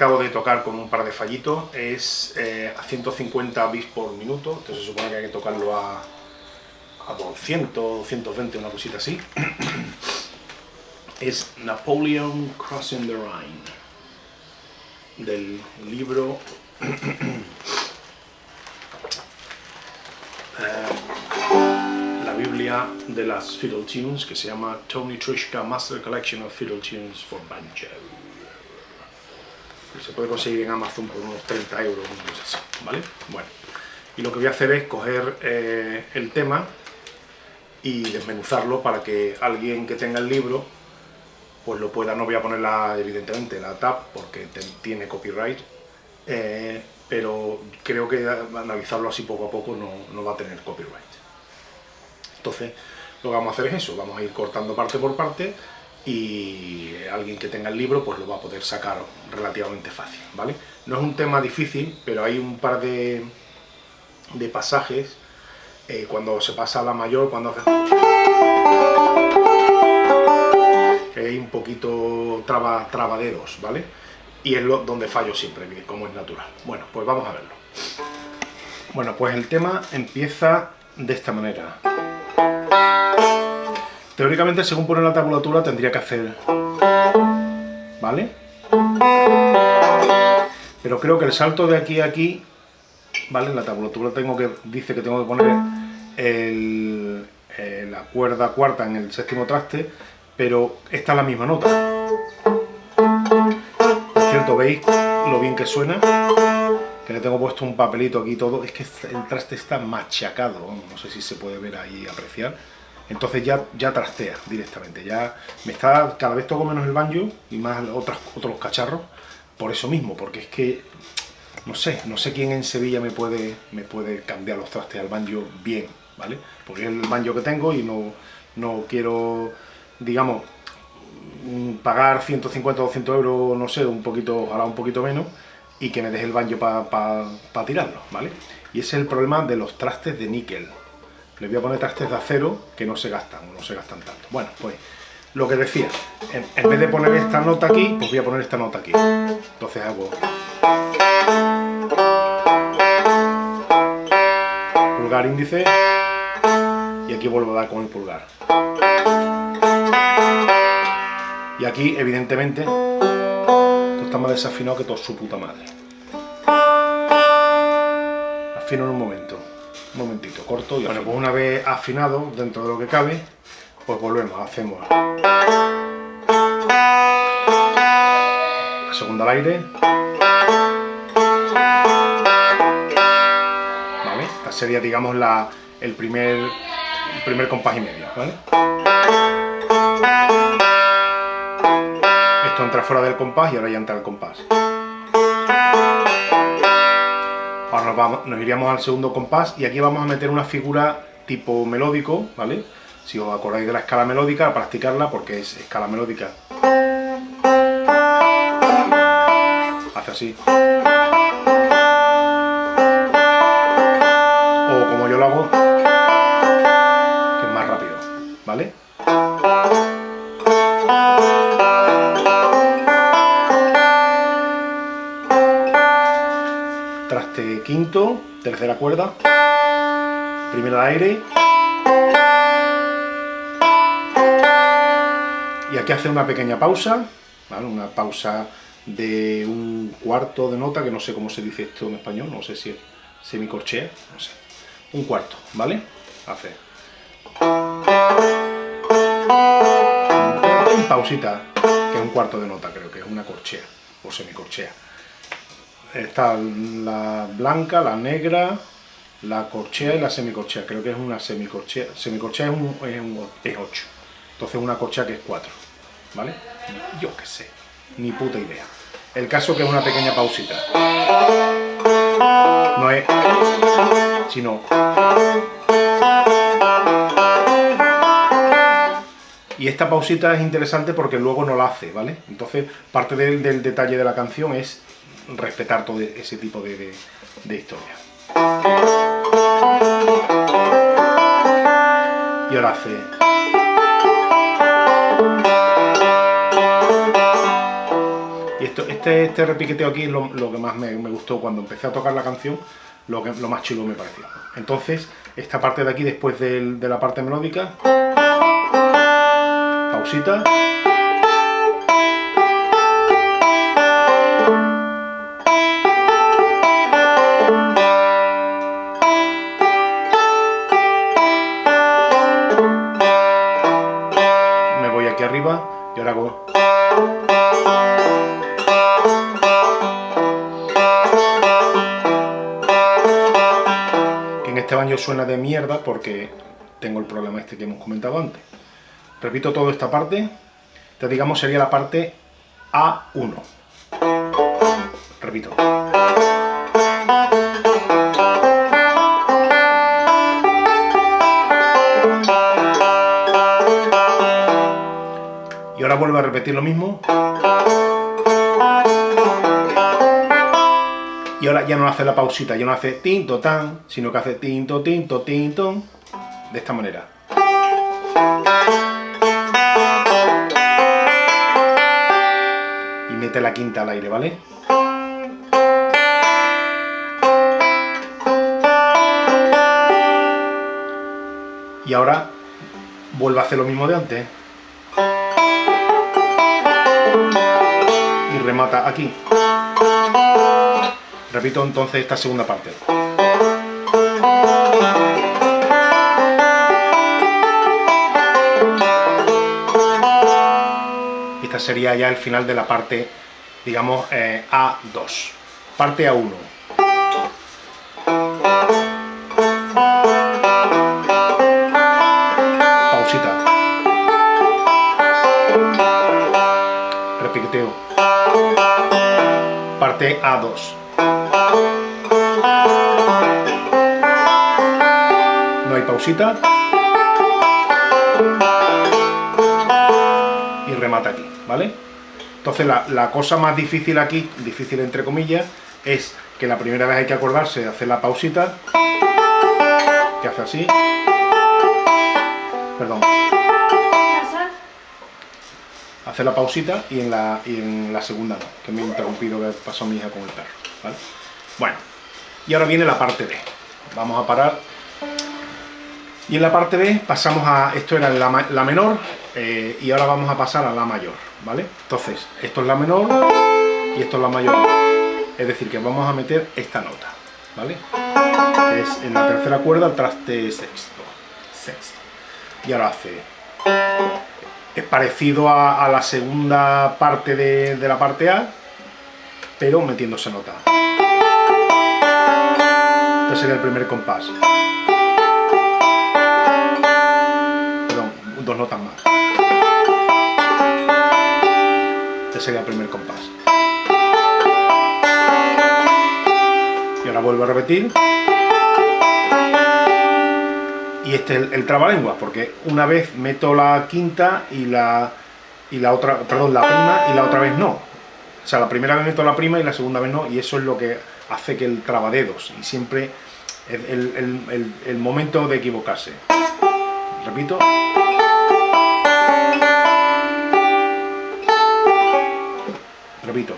acabo de tocar con un par de fallitos es eh, a 150 bits por minuto, entonces se supone que hay que tocarlo a, a 200, 220, una cosita así. es Napoleon Crossing the Rhine, del libro eh, la Biblia de las Fiddle Tunes, que se llama Tony Trishka Master Collection of Fiddle Tunes for Banjo. Se puede conseguir en Amazon por unos 30 euros, así, ¿vale? Bueno, y lo que voy a hacer es coger eh, el tema y desmenuzarlo para que alguien que tenga el libro pues lo pueda, no voy a ponerla evidentemente la tab porque tiene copyright, eh, pero creo que analizarlo así poco a poco no, va a tener copyright. Entonces lo que vamos a hacer es eso, vamos a ir cortando parte por parte y alguien que tenga el libro pues lo va a poder sacar relativamente fácil, ¿vale? No es un tema difícil, pero hay un par de, de pasajes eh, cuando se pasa a la mayor, cuando hace... que hay un poquito traba, trabaderos, ¿vale? Y es donde fallo siempre, como es natural. Bueno, pues vamos a verlo. Bueno, pues el tema empieza de esta manera. Teóricamente, según pone la tabulatura, tendría que hacer... Pero creo que el salto de aquí a aquí ¿vale? En la tabulatura tengo que, dice que tengo que poner eh, la cuerda cuarta en el séptimo traste, pero esta es la misma nota. Por cierto, ¿veis lo bien que suena? Que le tengo puesto un papelito aquí todo, es que el traste está machacado, no sé si se puede ver ahí apreciar. Entonces ya, ya trastea directamente, ya me está, cada vez toco menos el banjo y más otros, cacharros, por eso mismo, porque es que no sé, no sé quién en Sevilla me puede, me puede cambiar los trastes al banjo bien, ¿vale? Porque es el banjo que tengo y no, no quiero, digamos, mm, pagar 150 o 200 euros, no sé, un poquito, ojalá un poquito menos, y que me deje el banjo para tirarlo, ¿vale? Y ese es el problema de los trastes de níquel. Le voy a poner trastes de acero que no se gastan, no se gastan tanto. Bueno, pues lo que decía, en, en vez de poner esta nota aquí, pues voy a poner esta nota aquí. Entonces hago... Pulgar índice y aquí vuelvo a dar con el pulgar. Y aquí, evidentemente, esto está más desafinado que todo su puta madre. Afino en un momento, un momentito, corto y Bueno, pues una vez afinado, dentro de lo que cabe, pues volvemos, hacemos la segunda al aire, sería, digamos, la, el, primer, el primer compás y medio, ¿vale? Esto entra fuera del compás y ahora ya entra el compás. Ahora nos, vamos, nos iríamos al segundo compás y aquí vamos a meter una figura tipo melódico, ¿vale? Si os acordáis de la escala melódica, a practicarla porque es escala melódica. Hace así. quinto, tercera cuerda, primera aire, y aquí hace una pequeña pausa, una pausa de un cuarto de nota, que no sé cómo se dice esto en español, no sé si es semicorchea, no sé, un cuarto, ¿vale? Hace pausita, que es un cuarto de nota, creo que es una corchea, o semicorchea está la blanca, la negra, la corchea y la semicorchea. Creo que es una semicorchea. Semicorchea es, un, es, 8. Entonces una corchea que es 4. ¿Vale? Yo qué sé. Ni puta idea. El caso que es una pequeña pausita. No es... Sino... Y esta pausita es interesante porque luego no la hace, ¿vale? Entonces, parte del detalle de la canción es respetar todo ese tipo de, de, historia. Y ahora hace... Y esto, este, este repiqueteo aquí es lo, que más me, gustó cuando empecé a tocar la canción, lo, que, lo más chulo me pareció. Entonces, esta parte de aquí, después de la parte melódica, pausita, suena de mierda porque tengo el problema este que hemos comentado antes. Repito toda esta parte, te digamos sería la parte A1. Repito. Y ahora vuelvo a repetir lo mismo. Y ahora ya no hace la pausita, ya no hace tinto tan, sino que hace tinto, tinto, tinto, de esta manera. Y mete la quinta al aire, ¿vale? Y ahora vuelve a hacer lo mismo de antes. Y remata aquí. Repito entonces esta segunda parte. Esta sería ya el final de la parte, digamos, eh, A2. Parte A1. Pausita. Repiqueteo. Parte A2. Pausita. Y remata aquí, ¿vale? Entonces la, cosa más difícil aquí, difícil entre comillas, es que la primera vez hay que acordarse de hacer la pausita, que hace así, perdón, hacer la pausita y en la, y en la segunda no, que me he interrumpido que pasó mi hija con el perro, ¿vale? Bueno, y ahora viene la parte B, vamos a parar y en la parte B pasamos a, esto era la, menor, eh, y ahora vamos a pasar a la mayor, ¿vale? Entonces, esto es la menor y esto es la mayor. Es decir, que vamos a meter esta nota, ¿vale? es en la tercera cuerda el traste sexto. Sexto. Y ahora hace... Es parecido a, la segunda parte de, de la parte A, pero metiéndose nota. Este sería el primer compás. Dos notas más. Este sería el primer compás. Y ahora vuelvo a repetir. Y este es el, el trabalenguas, porque una vez meto la quinta y la, y la otra, perdón, la prima y la otra vez no. O sea, la primera vez meto la prima y la segunda vez no, y eso es lo que hace que el trabadedos, y siempre el, el, el momento de equivocarse. Repito. Repito.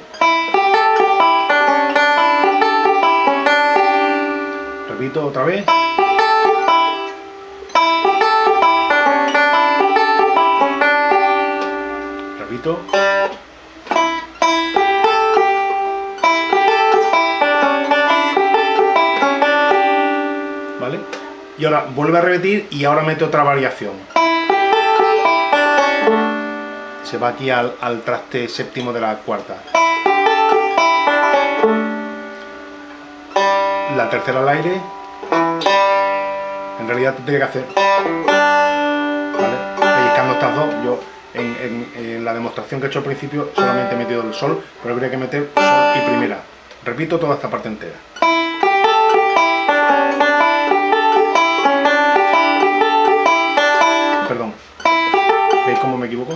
Repito otra vez. Repito. ¿Vale? Y ahora vuelve a repetir y ahora mete otra variación. Se va aquí al, traste séptimo de la cuarta. La tercera al aire. En realidad tendría que hacer... ¿Vale? Pellizcando estas dos, yo en, la demostración que he hecho al principio solamente he metido el sol, pero habría que meter sol y primera. Repito toda esta parte entera. Perdón. ¿Veis cómo me equivoco?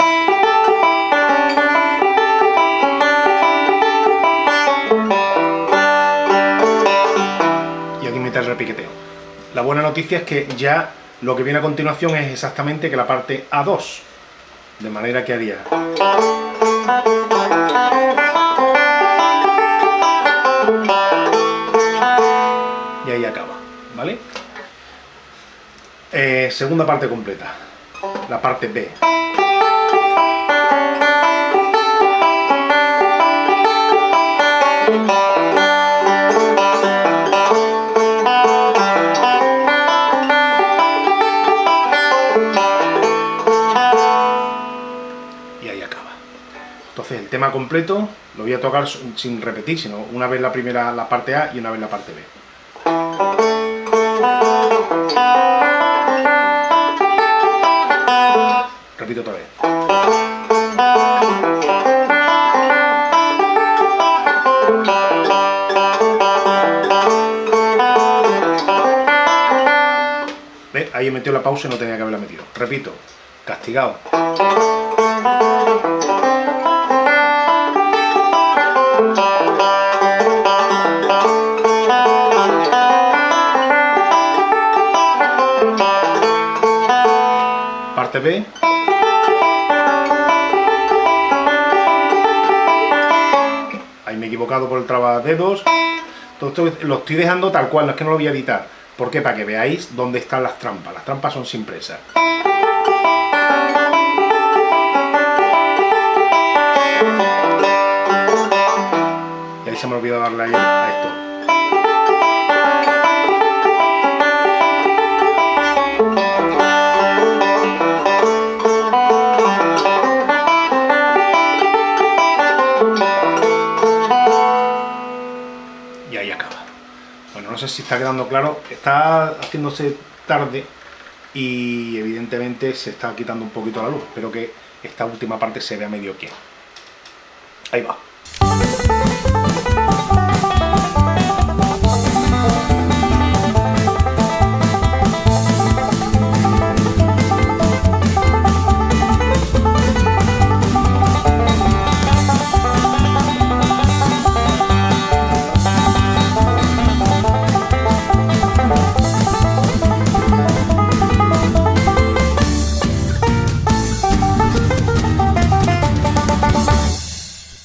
piqueteo. La buena noticia es que ya lo que viene a continuación es exactamente que la parte A2, de manera que haría... Y ahí acaba, ¿vale? Eh, segunda parte completa, la parte B. tema completo lo voy a tocar sin repetir, sino una vez la primera la parte A y una vez la parte B. Repito otra vez. Ahí he metido la pausa y no tenía que haberla metido. Repito, castigado. Ahí me he equivocado por el trabadedos. Todo esto lo estoy dejando tal cual, no es que no lo voy a editar. ¿Por qué? Para que veáis dónde están las trampas. Las trampas son sin presa. Y ahí se me olvidó darle a esto. Si está quedando claro. Está haciéndose tarde y evidentemente se está quitando un poquito la luz. Espero que esta última parte se vea medio bien. Ahí va.